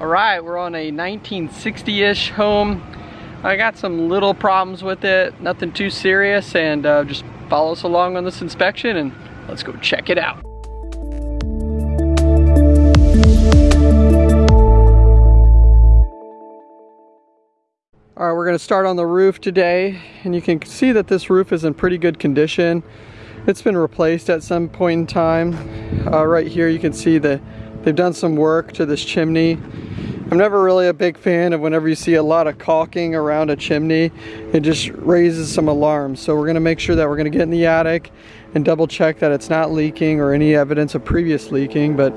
All right, we're on a 1960-ish home. I got some little problems with it, nothing too serious, and uh, just follow us along on this inspection and let's go check it out. All right, we're gonna start on the roof today, and you can see that this roof is in pretty good condition. It's been replaced at some point in time. Uh, right here you can see that they've done some work to this chimney. I'm never really a big fan of whenever you see a lot of caulking around a chimney. It just raises some alarms. So we're gonna make sure that we're gonna get in the attic and double check that it's not leaking or any evidence of previous leaking. But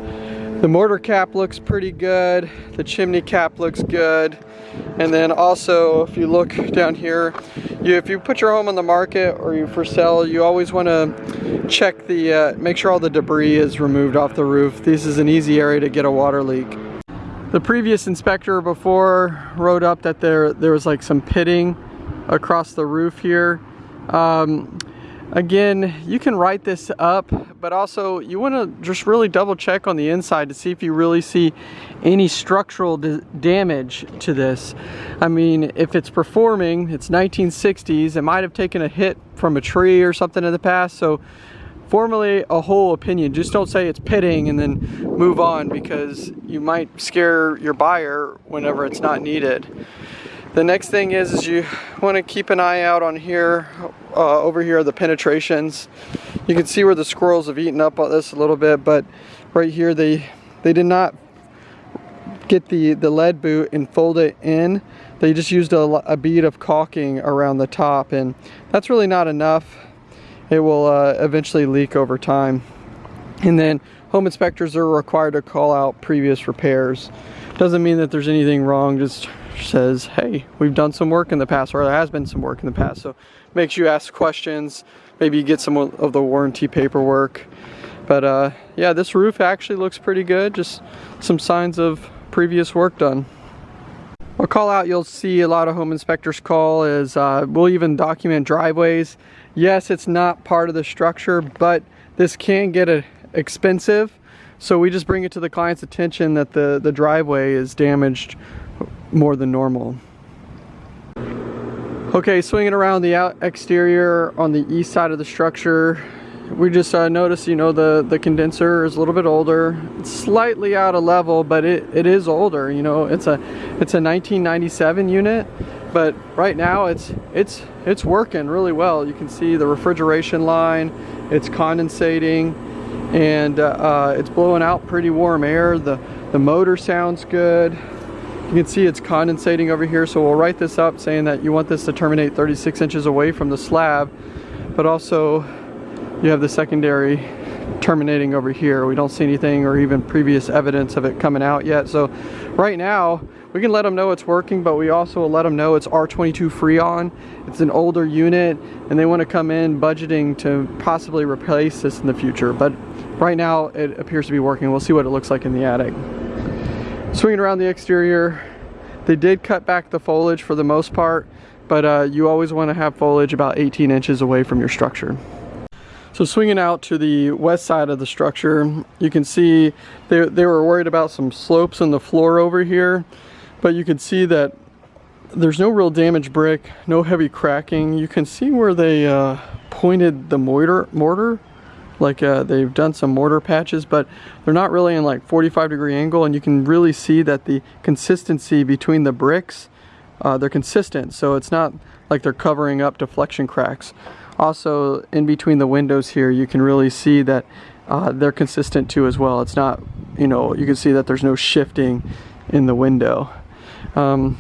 the mortar cap looks pretty good. The chimney cap looks good. And then also, if you look down here, you, if you put your home on the market or you for sale, you always want to check the, uh, make sure all the debris is removed off the roof. This is an easy area to get a water leak. The previous inspector before wrote up that there, there was like some pitting across the roof here. Um, Again, you can write this up, but also you want to just really double check on the inside to see if you really see any structural damage to this. I mean, if it's performing, it's 1960s, it might have taken a hit from a tree or something in the past, so formally a whole opinion. Just don't say it's pitting and then move on because you might scare your buyer whenever it's not needed. The next thing is, is you want to keep an eye out on here, uh, over here are the penetrations. You can see where the squirrels have eaten up this a little bit, but right here they they did not get the, the lead boot and fold it in. They just used a, a bead of caulking around the top and that's really not enough. It will uh, eventually leak over time. And then home inspectors are required to call out previous repairs. Doesn't mean that there's anything wrong, just says, hey, we've done some work in the past, or there has been some work in the past. So makes you ask questions, maybe you get some of the warranty paperwork. But uh, yeah, this roof actually looks pretty good, just some signs of previous work done. A call out you'll see a lot of home inspectors call is uh, we'll even document driveways. Yes, it's not part of the structure, but this can get a, expensive. So we just bring it to the client's attention that the, the driveway is damaged more than normal. Okay, swinging around the out exterior on the east side of the structure, we just uh, noticed, you know, the, the condenser is a little bit older. It's slightly out of level, but it, it is older, you know. It's a it's a 1997 unit, but right now it's it's it's working really well. You can see the refrigeration line, it's condensating, and uh, uh, it's blowing out pretty warm air. The, the motor sounds good. You can see it's condensating over here, so we'll write this up saying that you want this to terminate 36 inches away from the slab, but also you have the secondary terminating over here. We don't see anything or even previous evidence of it coming out yet. So right now, we can let them know it's working, but we also let them know it's R22 Freon. It's an older unit, and they want to come in budgeting to possibly replace this in the future. But right now, it appears to be working. We'll see what it looks like in the attic. Swinging around the exterior, they did cut back the foliage for the most part, but uh, you always want to have foliage about 18 inches away from your structure. So swinging out to the west side of the structure, you can see they, they were worried about some slopes in the floor over here, but you can see that there's no real damaged brick, no heavy cracking. You can see where they uh, pointed the mortar, mortar like uh, they've done some mortar patches but they're not really in like 45 degree angle and you can really see that the consistency between the bricks uh, they're consistent so it's not like they're covering up deflection cracks. Also in between the windows here you can really see that uh, they're consistent too as well. It's not you know you can see that there's no shifting in the window. Um,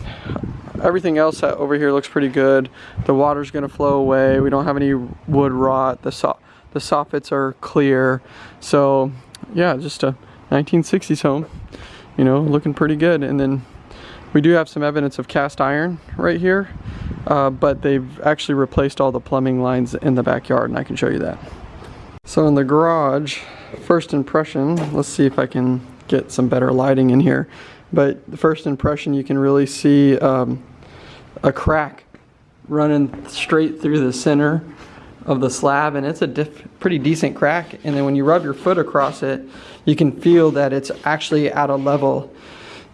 everything else over here looks pretty good. The water's gonna flow away. We don't have any wood rot. The saw the soffits are clear. So yeah, just a 1960s home, you know, looking pretty good. And then we do have some evidence of cast iron right here, uh, but they've actually replaced all the plumbing lines in the backyard and I can show you that. So in the garage, first impression, let's see if I can get some better lighting in here. But the first impression, you can really see um, a crack running straight through the center of the slab and it's a pretty decent crack and then when you rub your foot across it you can feel that it's actually at a level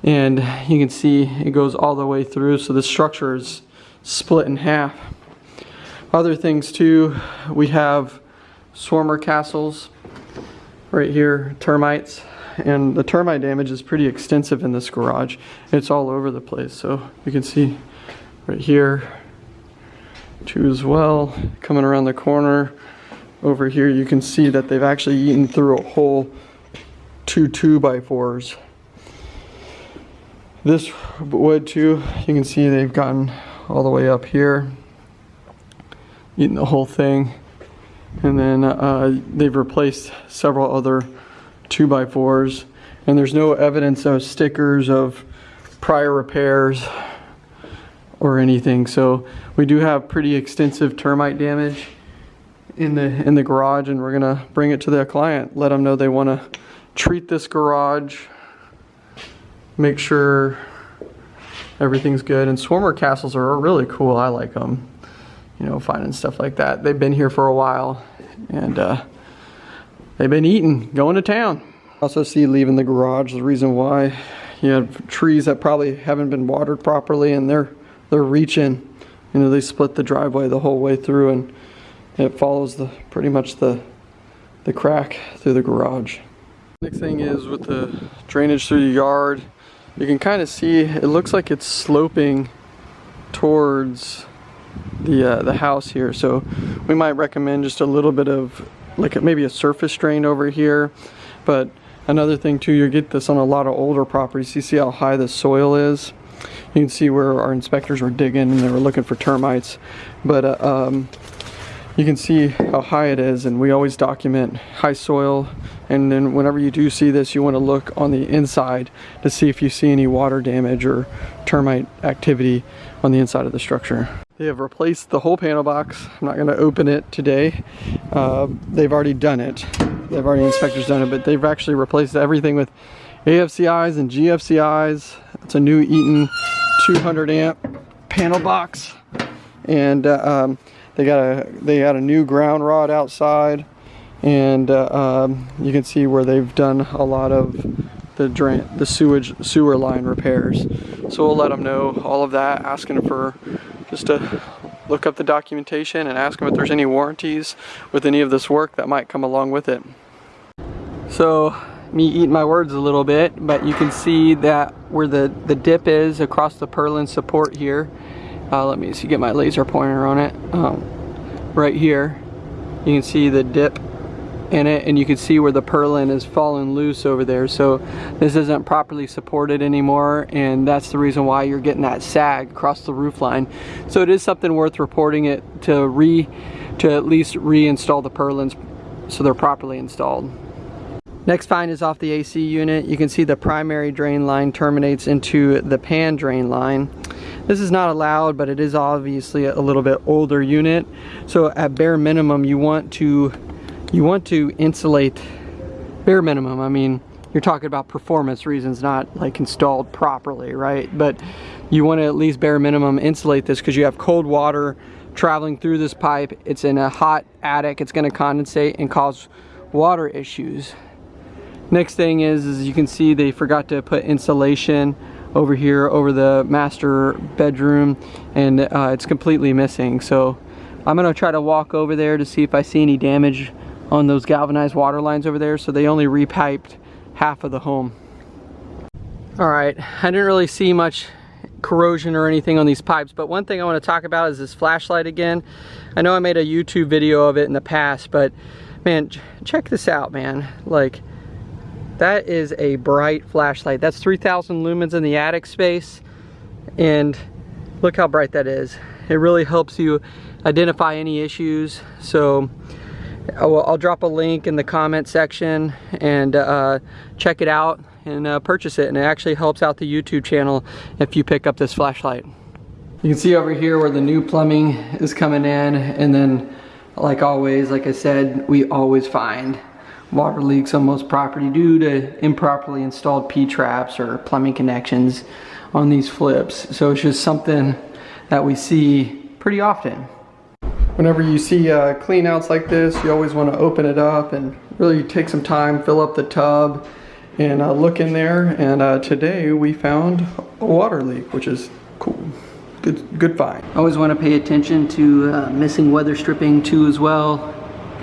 and you can see it goes all the way through so the structure is split in half. Other things too we have swarmer castles right here termites and the termite damage is pretty extensive in this garage. It's all over the place so you can see right here two as well. Coming around the corner over here you can see that they've actually eaten through a whole two two by fours this wood too, you can see they've gotten all the way up here, eaten the whole thing. And then uh, they've replaced several other 2 by 4s and there's no evidence of stickers of prior repairs or anything. So we do have pretty extensive termite damage in the in the garage and we're gonna bring it to the client, let them know they wanna treat this garage make sure everything's good. And Swarmer castles are really cool. I like them. You know, finding stuff like that. They've been here for a while and uh, they've been eating, going to town. Also see leaving the garage, the reason why you have trees that probably haven't been watered properly and they're they're reaching. You know, they split the driveway the whole way through and it follows the pretty much the the crack through the garage. Next thing is with the drainage through the yard, you can kind of see it looks like it's sloping towards the uh, the house here so we might recommend just a little bit of like maybe a surface drain over here but another thing too you get this on a lot of older properties you see how high the soil is you can see where our inspectors were digging and they were looking for termites but uh, um, you can see how high it is and we always document high soil and then whenever you do see this you want to look on the inside to see if you see any water damage or termite activity on the inside of the structure. They have replaced the whole panel box. I'm not going to open it today. Uh, they've already done it. They've already inspectors done it, but they've actually replaced everything with AFCIs and GFCIs. It's a new Eaton 200 amp panel box. And uh, um, they got a they got a new ground rod outside, and uh, um, you can see where they've done a lot of the drain the sewage sewer line repairs. So we'll let them know all of that, asking for just to look up the documentation and ask them if there's any warranties with any of this work that might come along with it. So me eating my words a little bit, but you can see that where the, the dip is across the purlin support here, uh, let me see, get my laser pointer on it. Um, right here, you can see the dip in it and you can see where the purlin is falling loose over there. So this isn't properly supported anymore and that's the reason why you're getting that sag across the roof line. So it is something worth reporting it to re to at least reinstall the purlins so they're properly installed Next find is off the AC unit. You can see the primary drain line terminates into the pan drain line. This is not allowed, but it is obviously a little bit older unit. So at bare minimum, you want to you want to insulate bare minimum. I mean, you're talking about performance reasons, not like installed properly, right? But you want to at least bare minimum insulate this because you have cold water traveling through this pipe. It's in a hot attic. It's going to condensate and cause water issues. Next thing is, as you can see they forgot to put insulation over here over the master bedroom and uh, it's completely missing. So I'm gonna try to walk over there to see if I see any damage on those galvanized water lines over there. So they only repiped half of the home. All right I didn't really see much corrosion or anything on these pipes but one thing I want to talk about is this flashlight again. I know I made a YouTube video of it in the past but man check this out man. Like that is a bright flashlight. That's 3,000 lumens in the attic space. And look how bright that is. It really helps you identify any issues. So I'll, drop a link in the comment section and uh, check it out and uh, purchase it. And it actually helps out the YouTube channel if you pick up this flashlight. You can see over here where the new plumbing is coming in and then like always, like I said, we always find water leaks on most property due to improperly installed P-traps or plumbing connections on these flips. So it's just something that we see pretty often. Whenever you see uh, clean outs like this, you always want to open it up and really take some time, fill up the tub, and uh, look in there. And uh, today we found a water leak, which is cool. Good, good find. Always want to pay attention to uh, missing weather stripping too as well.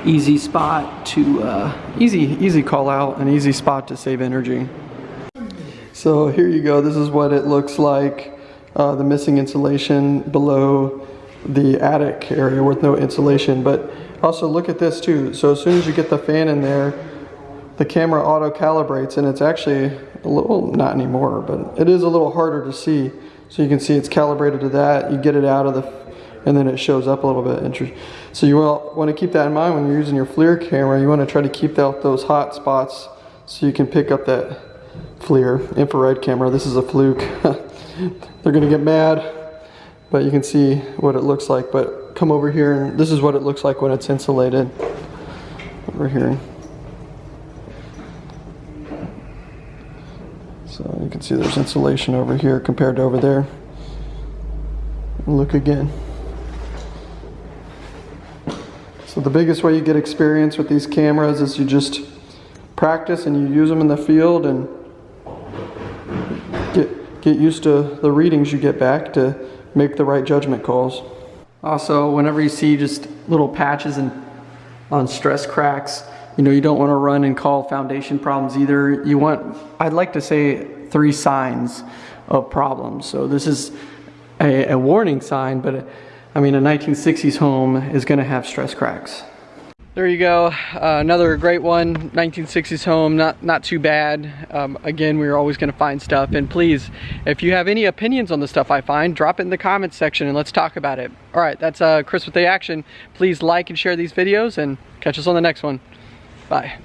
Easy spot to uh, Easy, easy call out, an easy spot to save energy. So here you go. This is what it looks like. Uh, the missing insulation below the attic area with no insulation. But also look at this too. So as soon as you get the fan in there, the camera auto calibrates and it's actually a little, not anymore, but it is a little harder to see. So you can see it's calibrated to that. You get it out of the, and then it shows up a little bit. So you want to keep that in mind when you're using your FLIR camera. You want to try to keep out those hot spots so you can pick up that FLIR infrared camera. This is a Fluke. They're gonna get mad, but you can see what it looks like. But come over here and this is what it looks like when it's insulated. Over here. So you can see there's insulation over here compared to over there. Look again. So the biggest way you get experience with these cameras is you just practice and you use them in the field and get, get used to the readings you get back to make the right judgment calls. Also, whenever you see just little patches and on stress cracks, you know, you don't want to run and call foundation problems either. You want, I'd like to say three signs of problems. So this is a, a warning sign, but I mean, a 1960s home is to have stress cracks. There you go, uh, another great one, 1960s home, not, not too bad. Um, again, we're always gonna find stuff. And please, if you have any opinions on the stuff I find, drop it in the comments section and let's talk about it. All right, that's uh, Chris with the Action. Please like and share these videos and catch us on the next one. Bye.